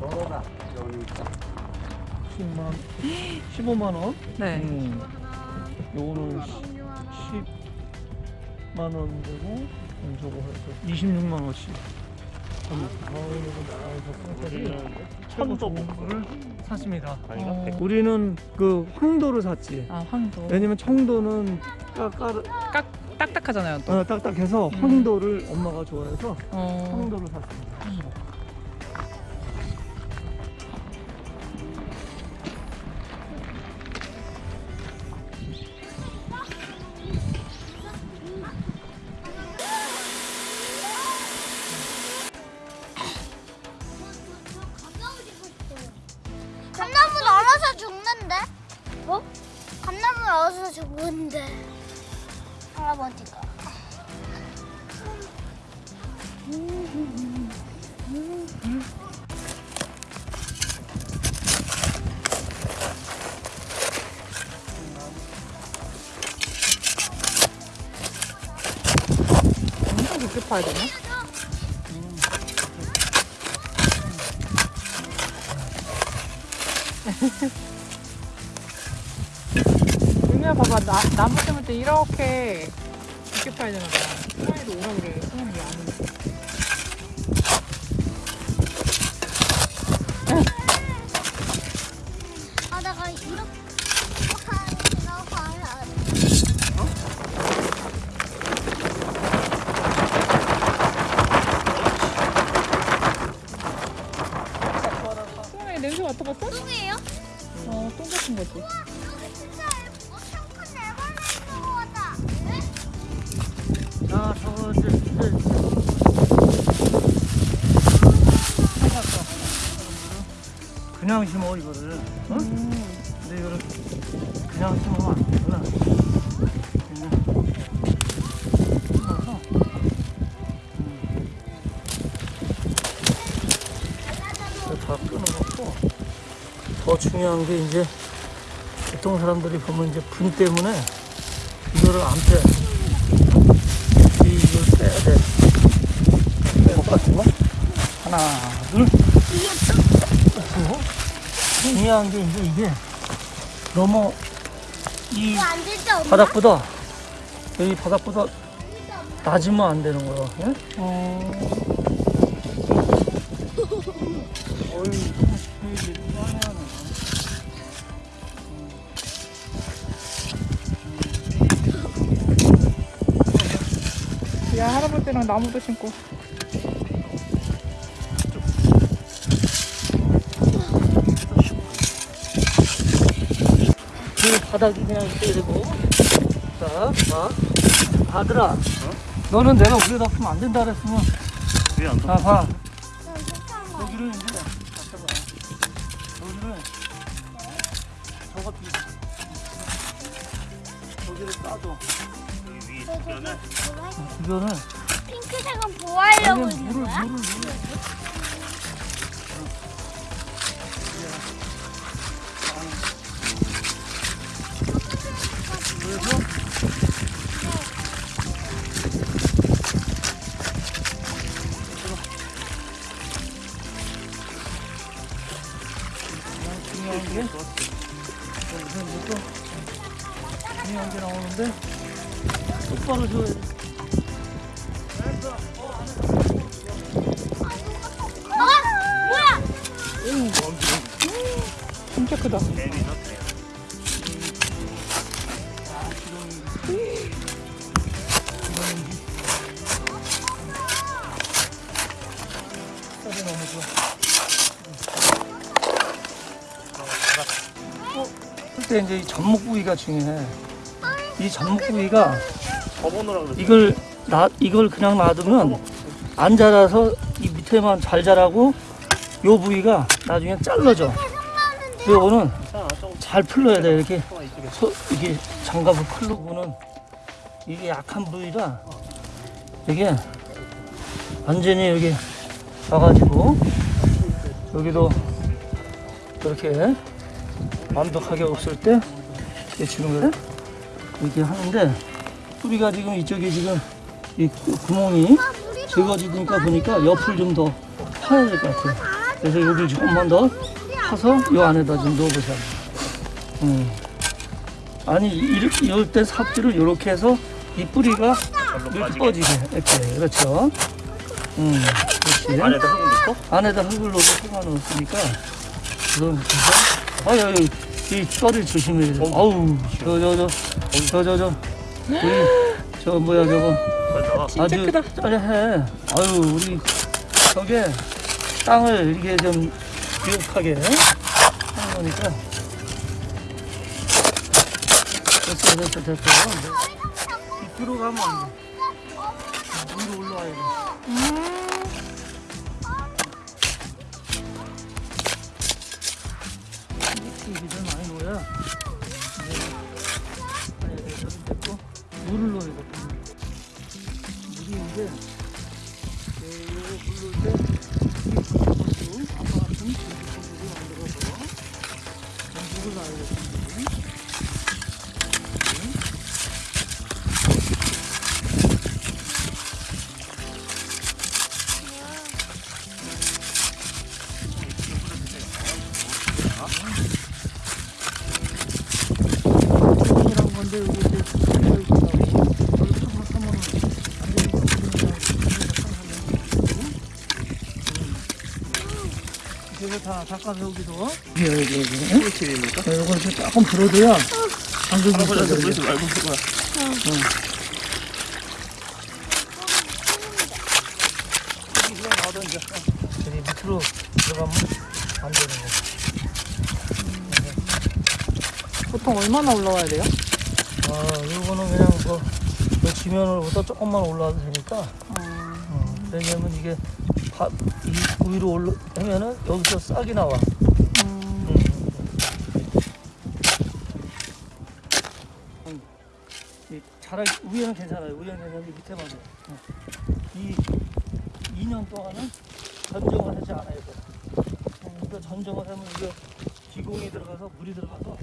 걸어가 여기 있다. 10만 15만 원? 네. 음. 요거는 10만 원 되고 음, 저거 해서 26만 원씩. 천도를 샀습니다. 어. 우리는 그 황도를 샀지. 아 황도. 왜냐면 청도는 까까 딱딱하잖아요. 또. 어, 딱딱해서 음. 황도를 엄마가 좋아해서 어. 황도를 샀습니다. 음. 얼어서 죽는데. 할아버지가. 엄청 깊게 파야 되나? 유미야 봐봐. 나, 나무 심을 때 이렇게 깊게 파야 되나 봐. 승환이도 오라 그래. 왜안 오냐 아, 내가 이렇게 하니까 봐야 승환이 냄새 맡아봤어? 똥이에요? 어, 똥 같은 거지 그냥 심어 이거를. 어? 음. 근데 이거를 그냥 심으면 안 되구나. 음. 다 끊어놓고 더 중요한 게 이제 보통 사람들이 보면 이제 분 때문에 이거를 안 빼. 이걸 빼야 돼. 못 같은 거? 하나, 둘. 그리고 중요한 게 이제 이게 너무 이? 바닥보다 여기 바닥보다 낮으면 안 되는 거야. 예? 어. 야 할아버지랑 나무도 심고 바닥이 그냥 이렇게 되고. 자, 봐. 아들아. 너는 내가 우리에다 쓰면 안 된다 그랬으면. 왜안 자, 봐. 여기를 이제 잠깐만. 여기를 저거 뒤 여기를 따줘. 위 저기, 주변에 저기 주변을 핑크색은 있는 물을 거야? 물을 물을. 중요한 게 여기서 이제 또 중요한 게 나오는데 똑바로 줘야 돼. 진짜 크다. 때 이제 이 접목 부위가 중요해. 이 접목 부위가 이걸 나 이걸 그냥 놔두면 안 자라서 이 밑에만 잘 자라고 요 부위가 나중에 잘라져. 요거는 잘 풀러야 돼 이렇게 소, 이게 장갑을 풀르고는 이게 약한 부위라 이게 완전히 여기 와가지고 여기도 이렇게 완벽하게 없을 때 거를 이렇게 하는데 뿌리가 지금 이쪽에 지금 이 구- 구멍이 적어지니까 보니까 옆을 좀 더 파야 될 것 같아요. 그래서 여기 조금만 더 파서 이 안에다 좀 넣어보세요. 음. 아니 이렇게 이럴 때 삽질을 이렇게 해서 이 뿌리가 이렇게 빠지게. 꺼지게 이렇게 그렇죠. 음, 그렇지. 안에다 흙을 넣고 안에다 흙을 넣어서 흙 넣었으니까 그럼 진짜 아유 아유 이 뼈를 조심해야 돼. 아우 저 저 저 저 저저 우리 저 뭐야 저거 진짜 아주 크다. 짜릿해. 아유 우리 저게 땅을 이렇게 좀 비옥하게 하는 거니까 됐어 됐어 됐어. 밑으로 가면 안 돼. 위로 올라와야 돼. 음. 좀 많이 넣어야 이제 아니 저기 됐고 물을 넣어야 돼. 물이 이제 네, 요거 물 넣을 때 여기 이제 안 이거 다 닦아서 여기도 예, 예, 예. 칠입니까? 이거 이렇게 조금 불어줘야 방금 할아버지한테 있어야 뿌리지 말고 그거야. 이거 나오던 이제 저기 밑으로 들어가면 안 되는 거. 보통 얼마나 올라와야 돼요? 아, 이거는 그냥 그, 그 지면으로부터 조금만 올라와도 되니까. 어, 왜냐면 이게 바, 이 위로 올라 하면은 여기서 싹이 나와. 음. 음. 이 자라 위에는 괜찮아요. 위에는 괜찮은데 밑에만 해. 어. 이 2년 동안은 전정을 하지 않아야 돼. 어, 그러니까 전정을 하면 이게 기공이 들어가서 물이 들어가서